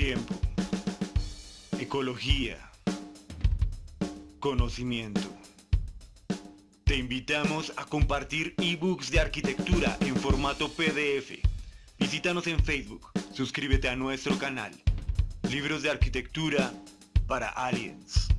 Tiempo. Ecología. Conocimiento. Te invitamos a compartir ebooks de arquitectura en formato PDF. Visítanos en Facebook. Suscríbete a nuestro canal. Libros de arquitectura para aliens.